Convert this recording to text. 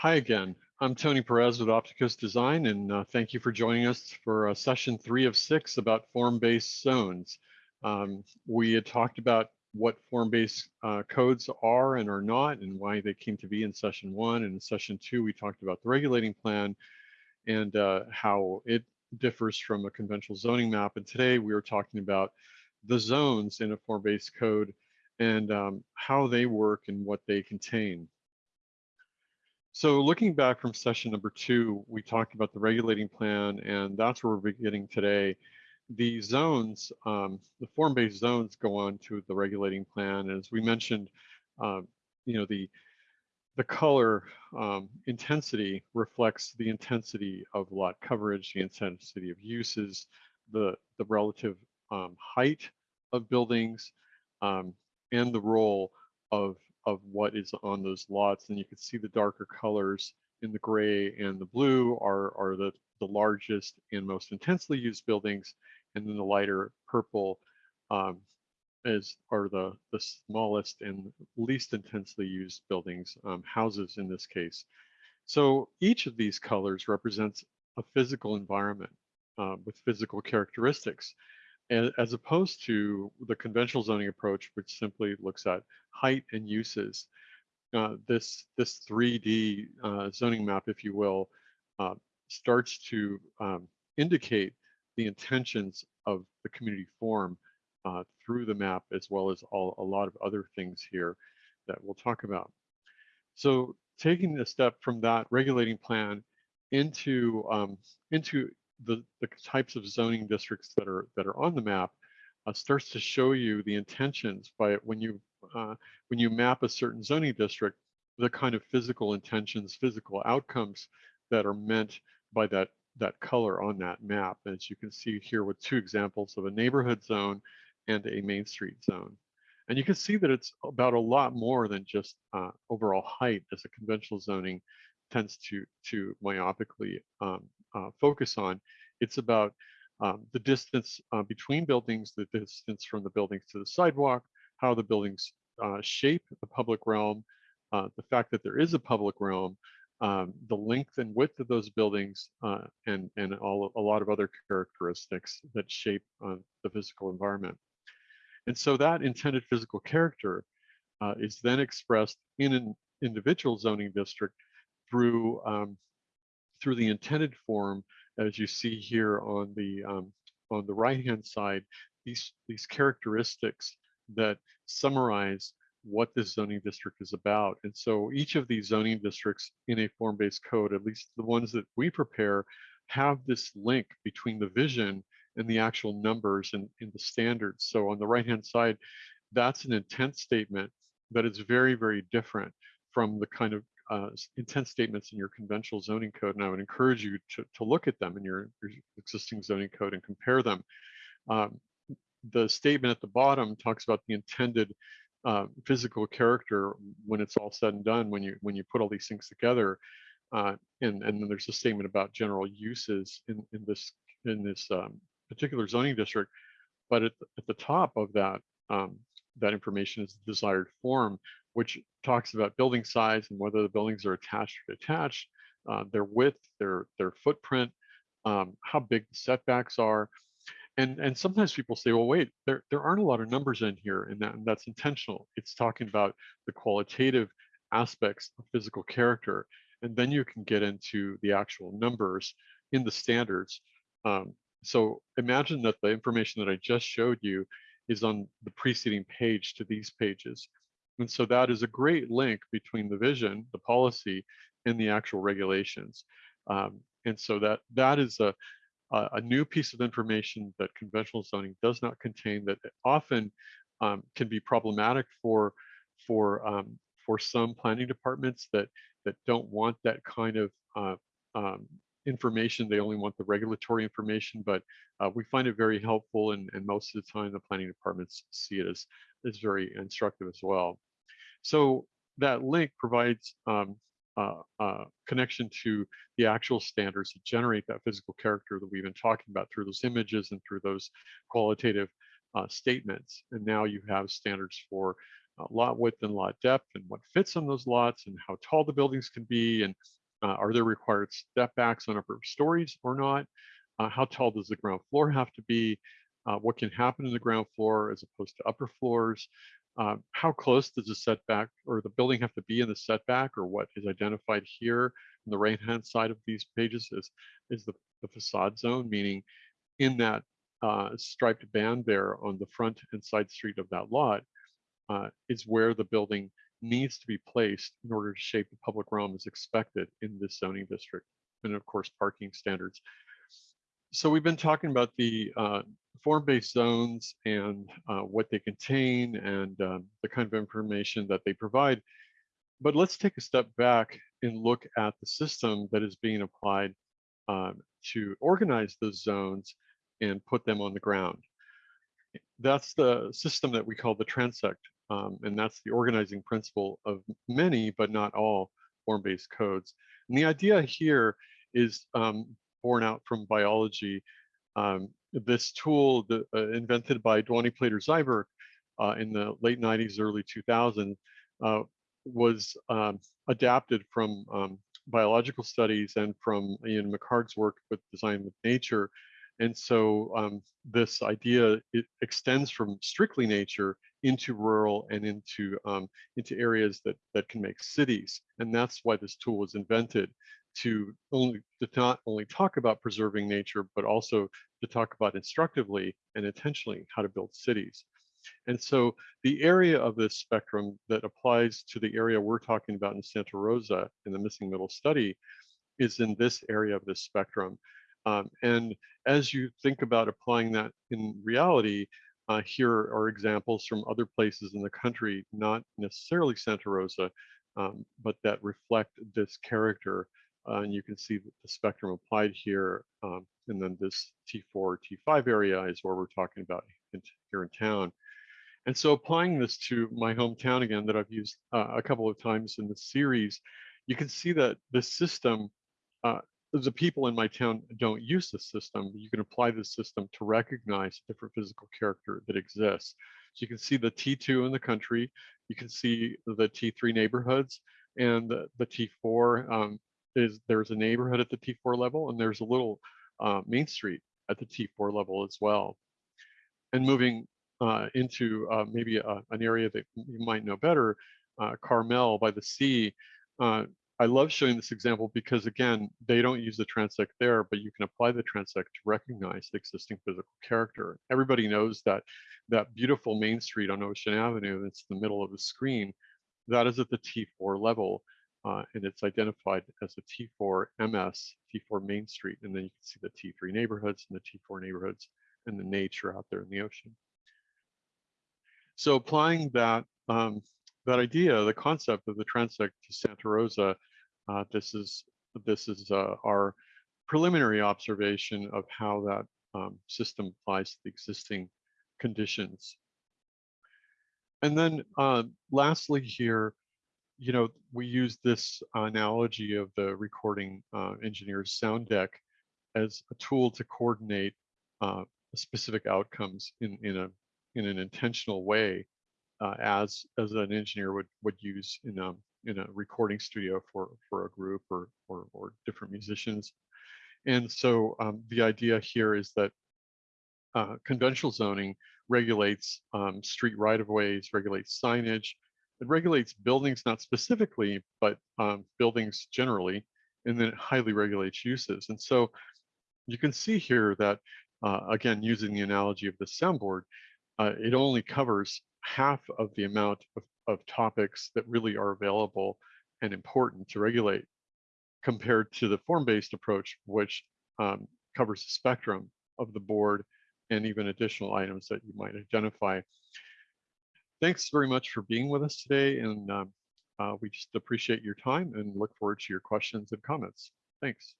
Hi again. I'm Tony Perez with Opticos Design, and uh, thank you for joining us for uh, session three of six about form-based zones. Um, we had talked about what form-based uh, codes are and are not, and why they came to be in session one. And in session two, we talked about the regulating plan and uh, how it differs from a conventional zoning map. And today we are talking about the zones in a form-based code and um, how they work and what they contain. So looking back from session number two, we talked about the regulating plan, and that's where we're beginning today. The zones, um, the form-based zones go on to the regulating plan. As we mentioned, uh, you know, the the color um, intensity reflects the intensity of lot coverage, the intensity of uses, the, the relative um, height of buildings, um, and the role of of what is on those lots. And you can see the darker colors in the gray and the blue are, are the, the largest and most intensely used buildings. And then the lighter purple um, is are the, the smallest and least intensely used buildings, um, houses in this case. So each of these colors represents a physical environment uh, with physical characteristics as opposed to the conventional zoning approach, which simply looks at height and uses. Uh, this this 3D uh, zoning map, if you will, uh, starts to um, indicate the intentions of the community form uh, through the map, as well as all, a lot of other things here that we'll talk about. So taking a step from that regulating plan into um, into the, the types of zoning districts that are that are on the map uh, starts to show you the intentions by when you uh, when you map a certain zoning district, the kind of physical intentions, physical outcomes that are meant by that that color on that map. As you can see here with two examples of a neighborhood zone and a main street zone. And you can see that it's about a lot more than just uh, overall height as a conventional zoning tends to to myopically um, uh, focus on. It's about um, the distance uh, between buildings, the distance from the buildings to the sidewalk, how the buildings uh, shape the public realm, uh, the fact that there is a public realm, um, the length and width of those buildings, uh, and, and all, a lot of other characteristics that shape the physical environment. And so that intended physical character is then expressed in an individual zoning district through um, through the intended form, as you see here on the um, on the right hand side, these these characteristics that summarize what this zoning district is about. And so each of these zoning districts in a form-based code, at least the ones that we prepare, have this link between the vision and the actual numbers and in the standards. So on the right-hand side, that's an intent statement that is very, very different from the kind of uh, intent statements in your conventional zoning code, and I would encourage you to, to look at them in your, your existing zoning code and compare them. Um, the statement at the bottom talks about the intended uh, physical character when it's all said and done, when you when you put all these things together, uh, and and then there's a statement about general uses in in this in this um, particular zoning district, but at the, at the top of that um, that information is the desired form, which talks about building size and whether the buildings are attached or detached, uh, their width, their their footprint, um, how big the setbacks are. And, and sometimes people say, well, wait, there, there aren't a lot of numbers in here, and, that, and that's intentional. It's talking about the qualitative aspects of physical character. And then you can get into the actual numbers in the standards. Um, so imagine that the information that I just showed you is on the preceding page to these pages. And so that is a great link between the vision, the policy, and the actual regulations. Um, and so that that is a, a new piece of information that conventional zoning does not contain that often um, can be problematic for for um, for some planning departments that that don't want that kind of uh, um, information. They only want the regulatory information, but uh, we find it very helpful, and, and most of the time the planning departments see it as as very instructive as well. So that link provides um, uh, uh, connection to the actual standards that generate that physical character that we've been talking about through those images and through those qualitative uh, statements. And now you have standards for lot width and lot depth and what fits on those lots and how tall the buildings can be and uh, are there required step backs on upper stories or not? Uh, how tall does the ground floor have to be? Uh, what can happen in the ground floor as opposed to upper floors? Uh, how close does the setback or the building have to be in the setback or what is identified here on the right hand side of these pages is, is the, the facade zone, meaning in that uh, striped band there on the front and side street of that lot uh, is where the building needs to be placed in order to shape the public realm as expected in this zoning district. And of course, parking standards. So we've been talking about the uh, form-based zones and uh, what they contain and um, the kind of information that they provide. But let's take a step back and look at the system that is being applied um, to organize those zones and put them on the ground. That's the system that we call the transect um, and that's the organizing principle of many, but not all form-based codes. And the idea here is um, born out from biology. Um, this tool the, uh, invented by Duany Plater-Zyberk uh, in the late 90s, early 2000s, uh, was um, adapted from um, biological studies and from Ian McHarg's work with Design with Nature. And so um, this idea extends from strictly nature into rural and into um, into areas that that can make cities. And that's why this tool was invented to only to not only talk about preserving nature, but also to talk about instructively and intentionally how to build cities. And so the area of this spectrum that applies to the area we're talking about in Santa Rosa in the missing middle study is in this area of this spectrum. Um, and as you think about applying that in reality, uh, here are examples from other places in the country, not necessarily Santa Rosa, um, but that reflect this character. Uh, and you can see the spectrum applied here. Um, and then this T4, T5 area is where we're talking about in, here in town. And so applying this to my hometown again that I've used uh, a couple of times in the series, you can see that this system uh, the people in my town don't use this system, you can apply this system to recognize different physical character that exists. So you can see the T2 in the country, you can see the T3 neighborhoods, and the, the T4 um, is there's a neighborhood at the T4 level, and there's a little uh, Main Street at the T4 level as well. And moving uh, into uh, maybe a, an area that you might know better, uh, Carmel by the sea, uh, I love showing this example because again, they don't use the transect there, but you can apply the transect to recognize the existing physical character. Everybody knows that that beautiful Main Street on Ocean Avenue that's in the middle of the screen, that is at the T4 level. Uh, and it's identified as a T4 MS, T4 Main Street. And then you can see the T3 neighborhoods and the T4 neighborhoods and the nature out there in the ocean. So applying that um, that idea, the concept of the transect to Santa Rosa uh, this is this is uh, our preliminary observation of how that um, system applies to the existing conditions. And then uh, lastly here, you know, we use this analogy of the recording uh, engineer's sound deck as a tool to coordinate uh, specific outcomes in, in, a, in an intentional way uh, as, as an engineer would, would use in a, in a recording studio for for a group or or, or different musicians. And so um, the idea here is that uh, conventional zoning regulates um, street right-of-ways, regulates signage, it regulates buildings not specifically, but um, buildings generally, and then it highly regulates uses. And so you can see here that, uh, again, using the analogy of the soundboard, uh, it only covers half of the amount of of topics that really are available and important to regulate compared to the form-based approach, which um, covers the spectrum of the board and even additional items that you might identify. Thanks very much for being with us today, and um, uh, we just appreciate your time and look forward to your questions and comments. Thanks.